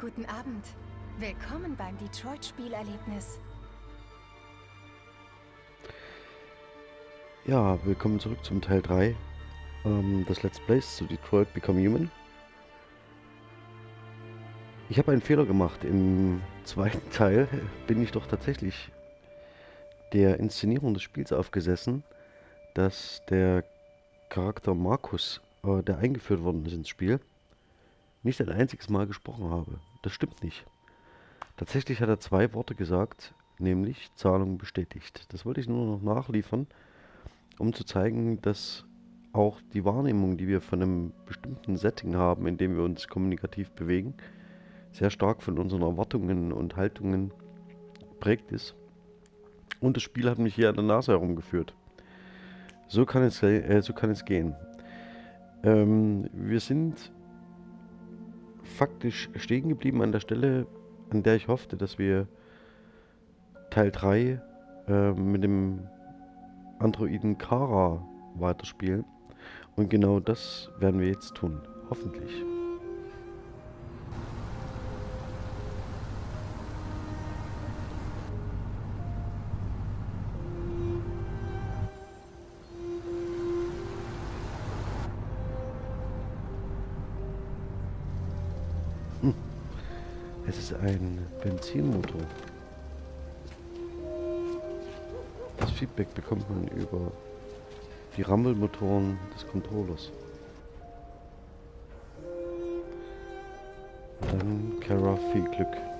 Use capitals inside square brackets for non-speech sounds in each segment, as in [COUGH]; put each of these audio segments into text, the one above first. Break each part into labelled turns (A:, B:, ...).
A: Guten Abend. Willkommen beim Detroit-Spielerlebnis.
B: Ja, willkommen zurück zum Teil 3 ähm, des Let's Plays zu Detroit Become Human. Ich habe einen Fehler gemacht. Im [LAUGHS] zweiten Teil bin ich doch tatsächlich der Inszenierung des Spiels aufgesessen, dass der Charakter Markus, äh, der eingeführt worden ist ins Spiel, nicht ein einziges Mal gesprochen habe. Das stimmt nicht. Tatsächlich hat er zwei Worte gesagt, nämlich Zahlung bestätigt. Das wollte ich nur noch nachliefern, um zu zeigen, dass auch die Wahrnehmung, die wir von einem bestimmten Setting haben, in dem wir uns kommunikativ bewegen, sehr stark von unseren Erwartungen und Haltungen prägt ist. Und das Spiel hat mich hier an der Nase herumgeführt. So kann es, äh, so kann es gehen. Ähm, wir sind faktisch stehen geblieben an der Stelle, an der ich hoffte, dass wir Teil 3 äh, mit dem Androiden Kara weiterspielen. Und genau das werden wir jetzt tun. Hoffentlich. Es ist ein Benzinmotor. Das Feedback bekommt man über die Rammelmotoren des Controllers. Dann Kara viel Glück.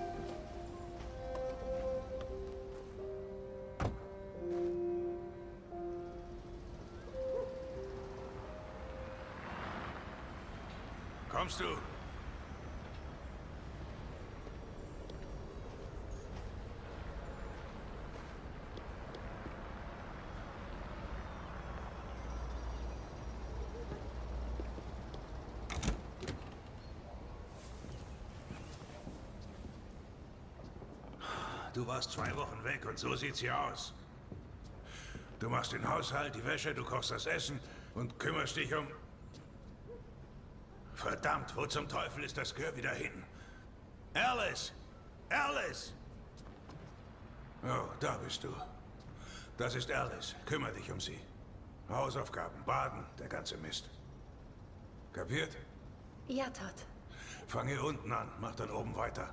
C: Du warst zwei Wochen weg und so sieht's hier aus. Du machst den Haushalt, die Wäsche, du kochst das Essen und kümmerst dich um... Verdammt, wo zum Teufel ist das Gehör wieder hin? Alice! Alice! Oh, da bist du. Das ist Alice. Kümmer dich um sie. Hausaufgaben, Baden, der ganze Mist. Kapiert?
A: Ja, Todd.
C: Fang hier unten an, mach dann oben weiter.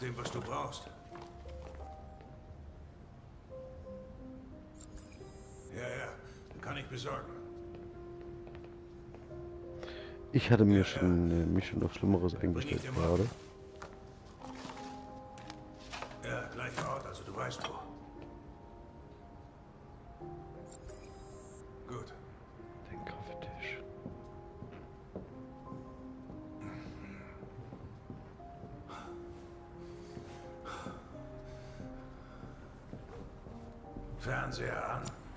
C: Nachdem, was du brauchst. Ja, ja. Kann ich besorgen.
B: Ich hatte mir schon, äh, mich schon auf Schlimmeres eingestellt gerade.
C: Ja, gleicher Ort, also du weißt wo. Gut. Fernseher an.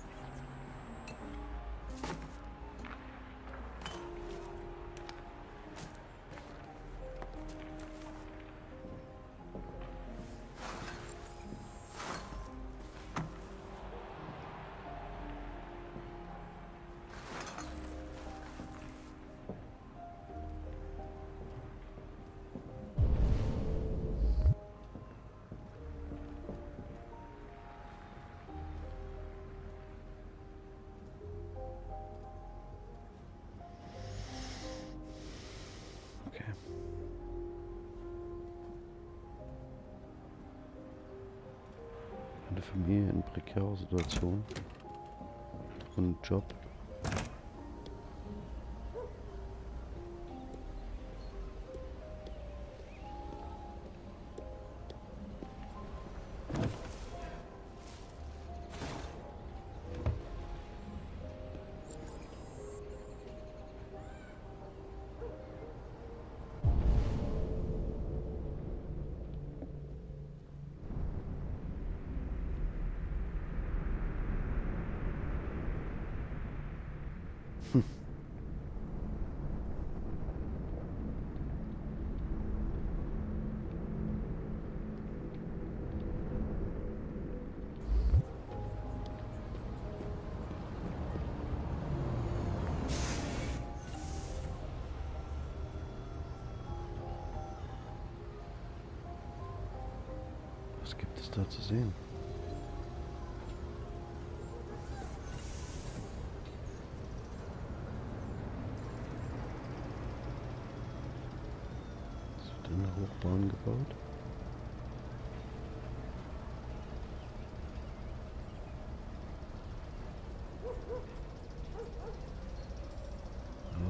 B: Eine Familie in prekärer Situation. Und Job. Was gibt es da zu sehen? Es wird eine Hochbahn gebaut.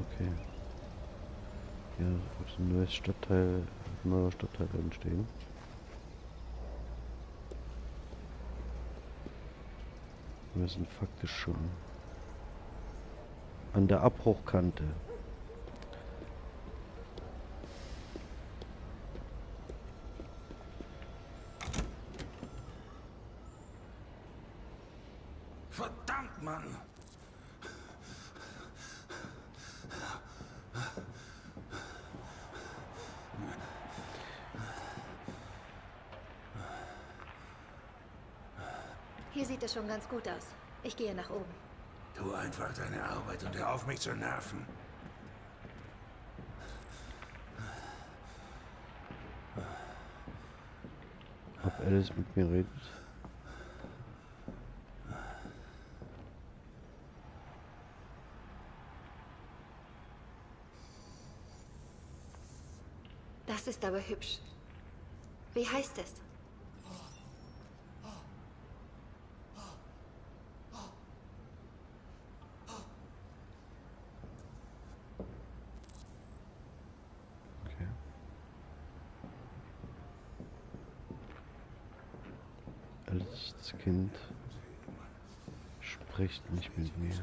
B: Okay. Hier wird ein neues Stadtteil, ein neuer Stadtteil entstehen. Wir sind faktisch schon an der Abbruchkante.
C: Verdammt, Mann!
A: Hier sieht es schon ganz gut aus. Ich gehe nach oben.
C: Tu einfach deine Arbeit und hör auf, mich zu nerven.
B: Ob Alice mit mir redet?
A: Das ist aber hübsch. Wie heißt es?
B: Okay. Alice, das Kind, spricht nicht mit mir.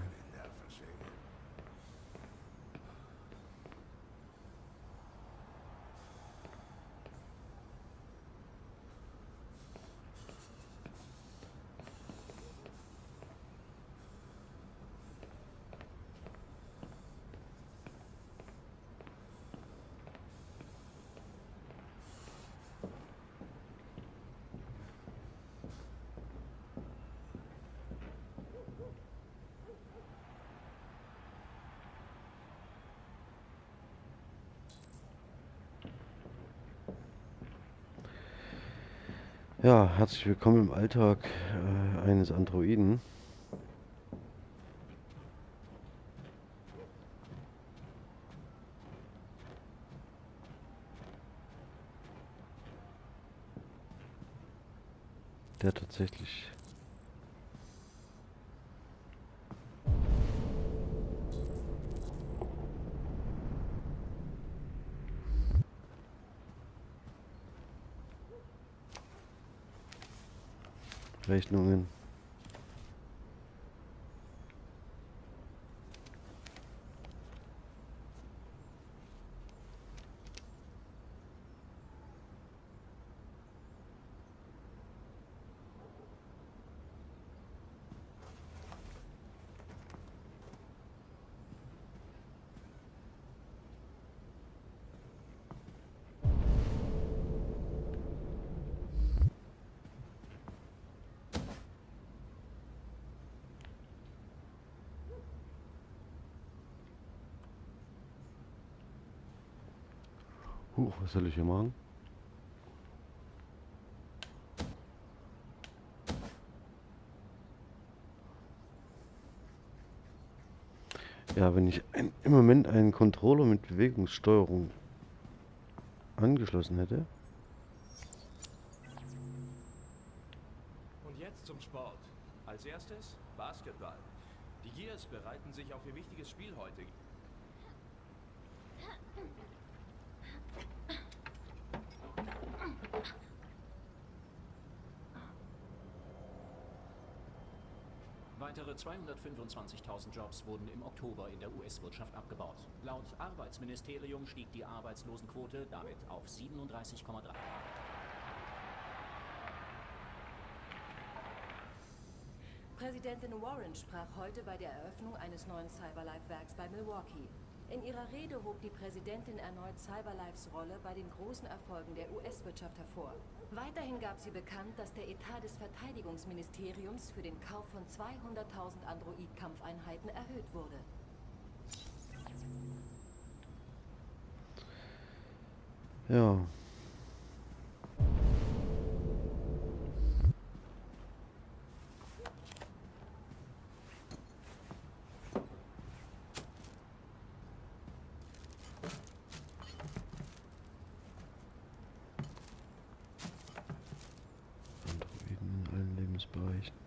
B: Ja, herzlich willkommen im Alltag äh, eines Androiden. Der tatsächlich Rechnungen. Huch, was soll ich hier machen? Ja, wenn ich ein, im Moment einen Controller mit Bewegungssteuerung angeschlossen hätte.
D: Und jetzt zum Sport. Als erstes Basketball. Die Gears bereiten sich auf ihr wichtiges Spiel heute. Weitere 225.000 Jobs wurden im Oktober in der US-Wirtschaft abgebaut. Laut Arbeitsministerium stieg die Arbeitslosenquote damit auf 37,3.
E: Präsidentin Warren sprach heute bei der Eröffnung eines neuen Cyberlife-Werks bei Milwaukee. In ihrer Rede hob die Präsidentin erneut Cyberlifes Rolle bei den großen Erfolgen der US-Wirtschaft hervor. Weiterhin gab sie bekannt, dass der Etat des Verteidigungsministeriums für den Kauf von 200.000 Android-Kampfeinheiten erhöht wurde.
B: Ja. Androiden in allen Lebensbereichen.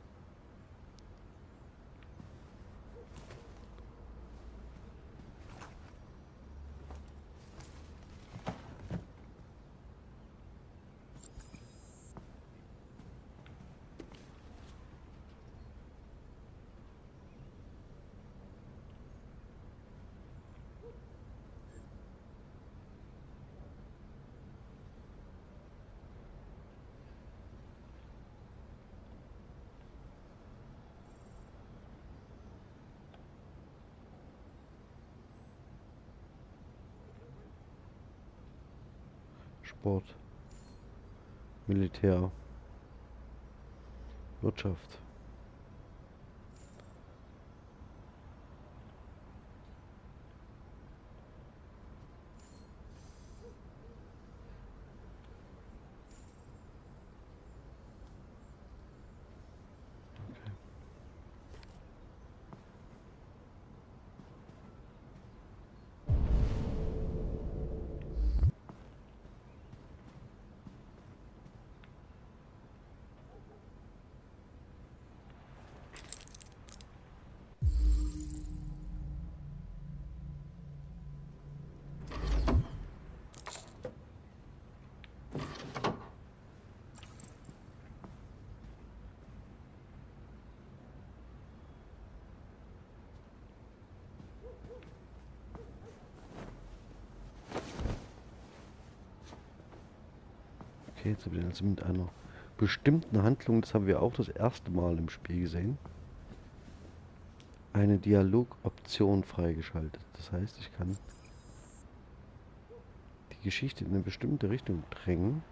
B: Sport, Militär, Wirtschaft. Okay. Okay, wir also mit einer bestimmten Handlung, das haben wir auch das erste Mal im Spiel gesehen, eine Dialogoption freigeschaltet. Das heißt, ich kann die Geschichte in eine bestimmte Richtung drängen,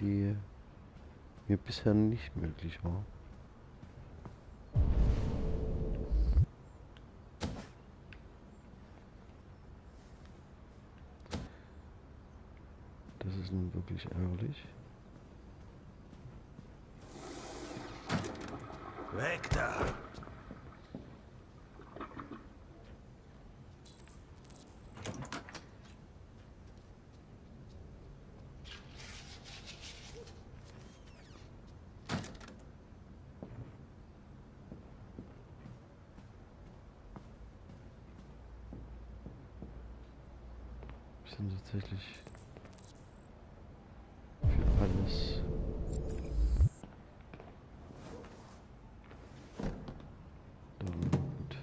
B: die mir bisher nicht möglich war. Nun wirklich ärgerlich.
C: Weg da!
B: Wir sind tatsächlich für alles da gut.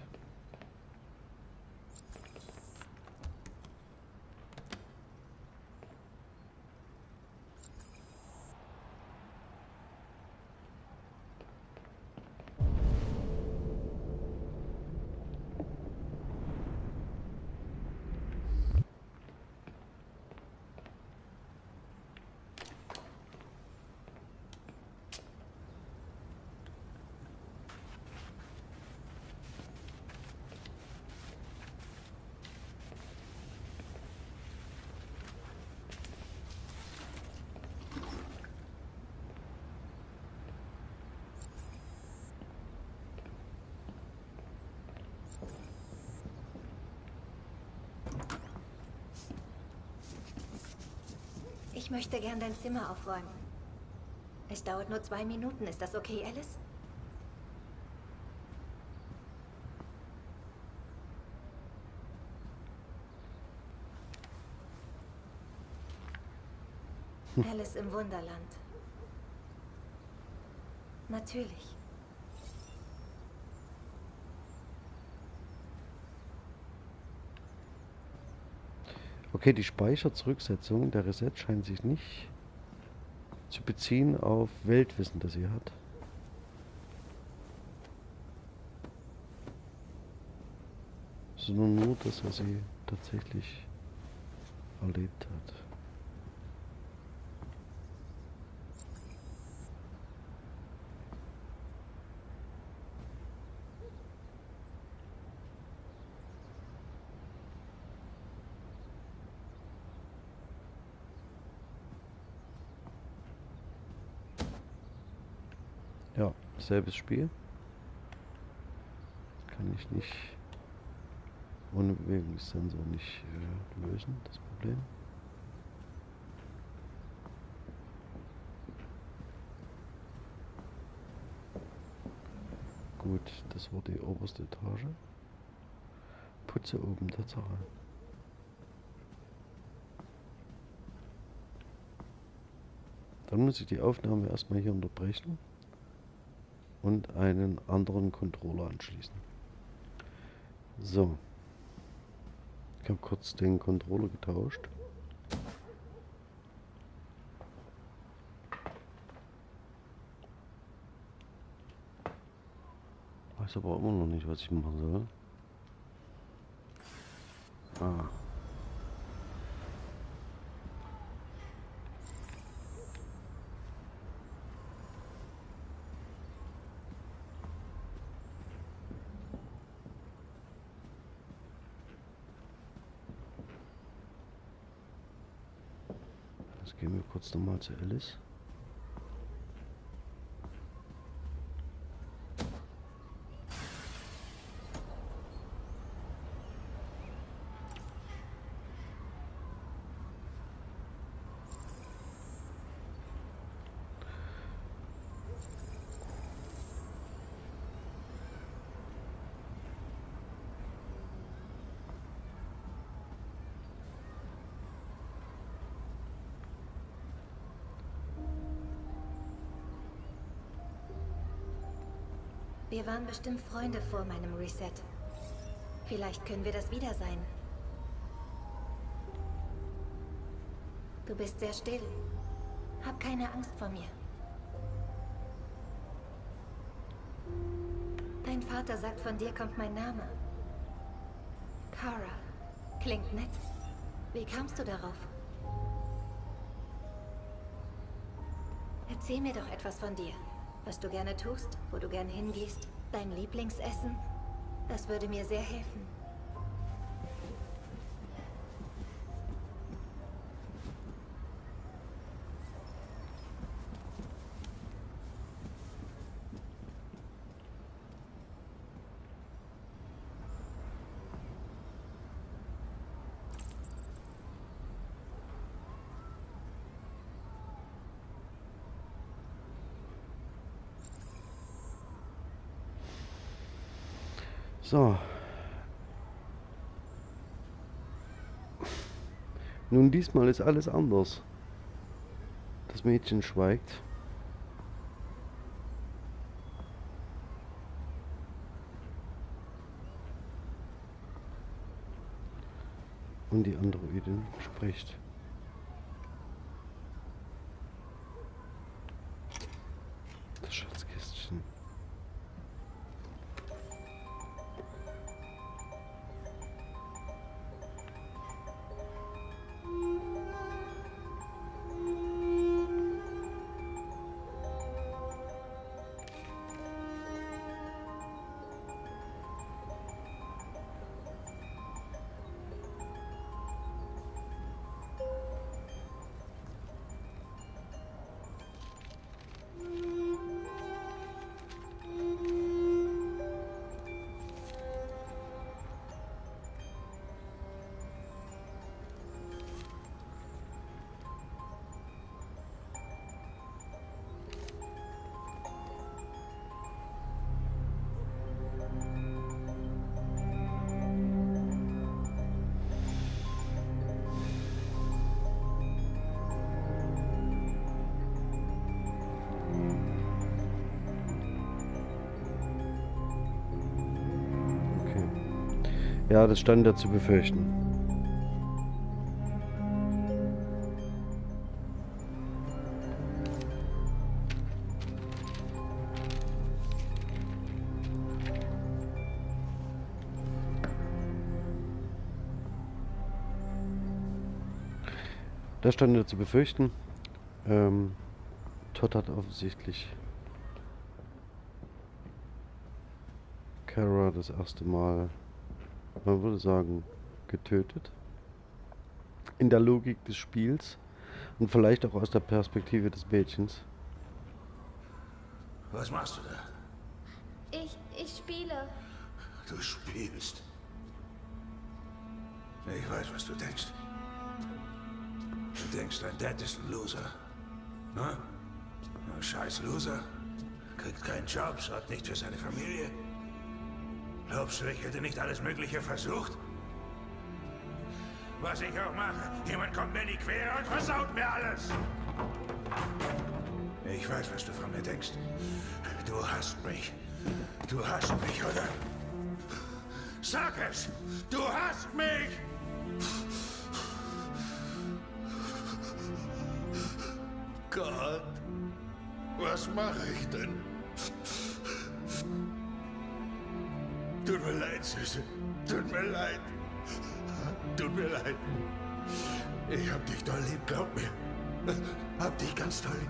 A: Ich möchte gern dein Zimmer aufräumen. Es dauert nur zwei Minuten. Ist das okay, Alice? Alice im Wunderland. Natürlich.
B: Okay, die Speicherzurücksetzung, der Reset scheint sich nicht zu beziehen auf Weltwissen, das sie hat. Sondern nur das, was sie tatsächlich erlebt hat. Selbes Spiel. Kann ich nicht ohne Bewegungssensor nicht äh, lösen, das Problem. Gut, das war die oberste Etage. Putze oben Tatsache. Dann muss ich die Aufnahme erstmal hier unterbrechen und einen anderen Controller anschließen. So. Ich habe kurz den Controller getauscht. Weiß aber immer noch nicht, was ich machen soll. Ah. Jetzt gehen wir kurz nochmal zu Alice.
A: Wir waren bestimmt Freunde vor meinem Reset. Vielleicht können wir das wieder sein. Du bist sehr still. Hab keine Angst vor mir. Dein Vater sagt, von dir kommt mein Name. Kara. Klingt nett. Wie kamst du darauf? Erzähl mir doch etwas von dir. Was du gerne tust, wo du gern hingehst, dein Lieblingsessen. Das würde mir sehr helfen.
B: So. Nun, diesmal ist alles anders. Das Mädchen schweigt. Und die Androidin spricht. Ja, das stand ja zu befürchten. Das stand ja zu befürchten. Ähm, Todd hat offensichtlich Kara das erste Mal man würde sagen, getötet. In der Logik des Spiels und vielleicht auch aus der Perspektive des Mädchens.
C: Was machst du da?
A: Ich, ich spiele.
C: Du spielst. Ich weiß, was du denkst. Du denkst, dein Dad ist ein Loser. Ne? Ein scheiß Loser. Kriegt keinen Job, sorgt nicht für seine Familie. Glaubst du, ich hätte nicht alles Mögliche versucht? Was ich auch mache, jemand kommt mir in die Quere und versaut mir alles. Ich weiß, was du von mir denkst. Du hasst mich. Du hasst mich, oder? Sag es! Du hasst mich! Gott, was mache ich denn? Süße. Tut mir leid. Tut mir leid. Ich hab dich doll lieb, glaub mir. Hab dich ganz doll lieb.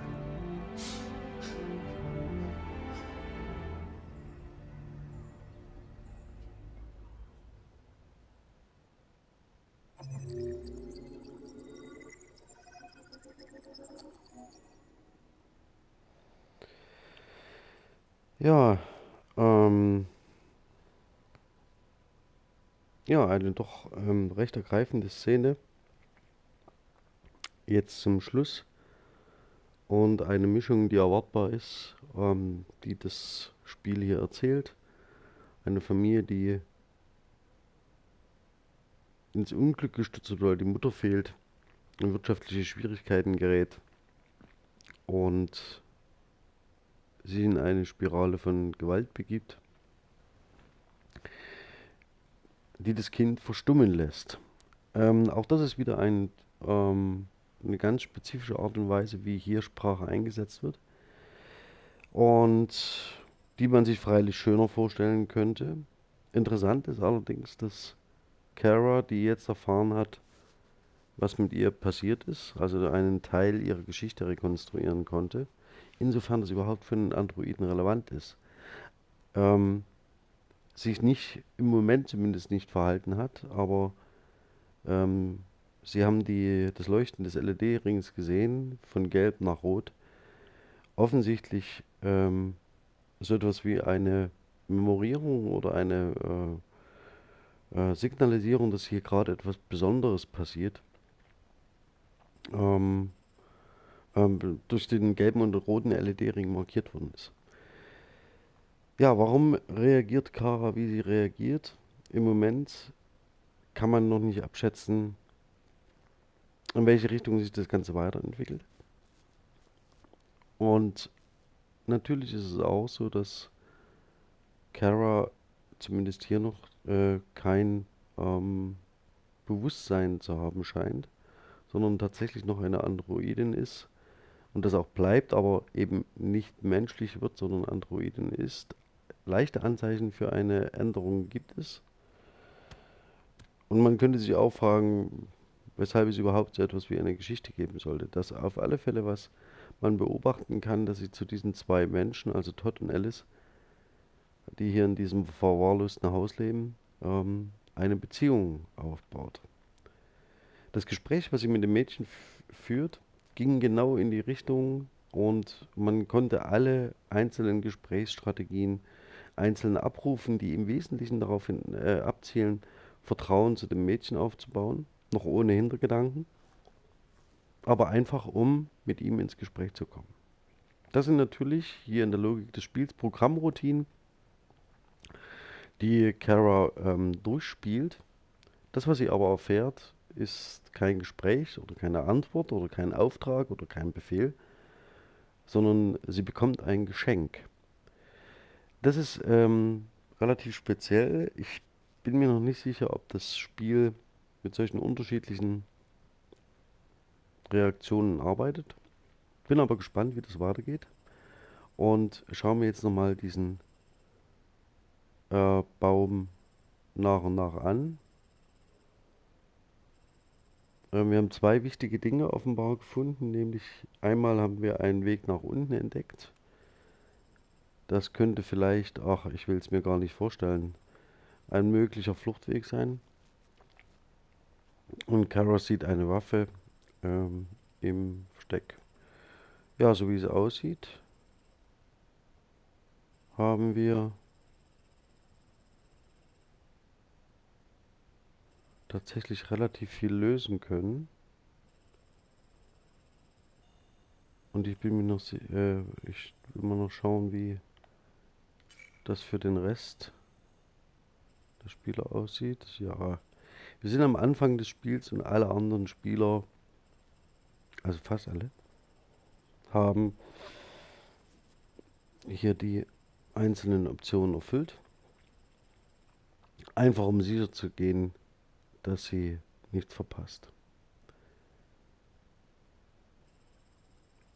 B: Ja, ähm, ja, eine doch ähm, recht ergreifende Szene. Jetzt zum Schluss. Und eine Mischung, die erwartbar ist, ähm, die das Spiel hier erzählt. Eine Familie, die ins Unglück gestürzt wird, weil die Mutter fehlt, in wirtschaftliche Schwierigkeiten gerät und sie in eine Spirale von Gewalt begibt, die das Kind verstummen lässt. Ähm, auch das ist wieder ein, ähm, eine ganz spezifische Art und Weise, wie hier Sprache eingesetzt wird. Und die man sich freilich schöner vorstellen könnte. Interessant ist allerdings, dass Kara, die jetzt erfahren hat, was mit ihr passiert ist, also einen Teil ihrer Geschichte rekonstruieren konnte, insofern das überhaupt für einen Androiden relevant ist, ähm, sich nicht, im Moment zumindest nicht verhalten hat, aber ähm, sie haben die, das Leuchten des LED-Rings gesehen, von gelb nach rot. Offensichtlich ähm, so etwas wie eine Memorierung oder eine äh, äh, Signalisierung, dass hier gerade etwas Besonderes passiert. Ähm, ähm, durch den gelben und roten LED-Ring markiert worden ist. Ja, warum reagiert Kara, wie sie reagiert? Im Moment kann man noch nicht abschätzen, in welche Richtung sich das Ganze weiterentwickelt. Und natürlich ist es auch so, dass Kara zumindest hier noch äh, kein ähm, Bewusstsein zu haben scheint, sondern tatsächlich noch eine Androidin ist, und das auch bleibt, aber eben nicht menschlich wird, sondern Androiden ist. Leichte Anzeichen für eine Änderung gibt es. Und man könnte sich auch fragen, weshalb es überhaupt so etwas wie eine Geschichte geben sollte. Das auf alle Fälle, was man beobachten kann, dass sie zu diesen zwei Menschen, also Todd und Alice, die hier in diesem verwahrlosten Haus leben, ähm, eine Beziehung aufbaut. Das Gespräch, was sie mit dem Mädchen führt, ging genau in die Richtung und man konnte alle einzelnen Gesprächsstrategien einzeln abrufen, die im Wesentlichen darauf hin, äh, abzielen, Vertrauen zu dem Mädchen aufzubauen, noch ohne Hintergedanken, aber einfach um mit ihm ins Gespräch zu kommen. Das sind natürlich hier in der Logik des Spiels Programmroutinen, die Kara ähm, durchspielt. Das, was sie aber erfährt, ist kein Gespräch oder keine Antwort oder kein Auftrag oder kein Befehl, sondern sie bekommt ein Geschenk. Das ist ähm, relativ speziell. Ich bin mir noch nicht sicher, ob das Spiel mit solchen unterschiedlichen Reaktionen arbeitet. Bin aber gespannt, wie das weitergeht. Und schauen wir jetzt nochmal diesen äh, Baum nach und nach an. Äh, wir haben zwei wichtige Dinge offenbar gefunden, nämlich einmal haben wir einen Weg nach unten entdeckt. Das könnte vielleicht, ach, ich will es mir gar nicht vorstellen, ein möglicher Fluchtweg sein. Und Kara sieht eine Waffe ähm, im Versteck. Ja, so wie es aussieht, haben wir tatsächlich relativ viel lösen können. Und ich bin mir noch, äh, ich will mal noch schauen, wie das für den Rest der Spieler aussieht. Ja, wir sind am Anfang des Spiels und alle anderen Spieler, also fast alle, haben hier die einzelnen Optionen erfüllt. Einfach um sicher zu gehen, dass sie nichts verpasst.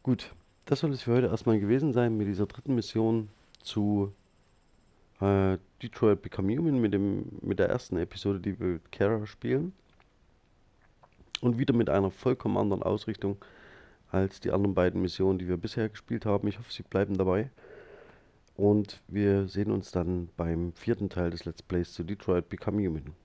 B: Gut, das soll es für heute erstmal gewesen sein mit dieser dritten Mission zu äh, Detroit Become Human mit, dem, mit der ersten Episode, die wir mit Kara spielen. Und wieder mit einer vollkommen anderen Ausrichtung als die anderen beiden Missionen, die wir bisher gespielt haben. Ich hoffe, Sie bleiben dabei. Und wir sehen uns dann beim vierten Teil des Let's Plays zu Detroit Become Human.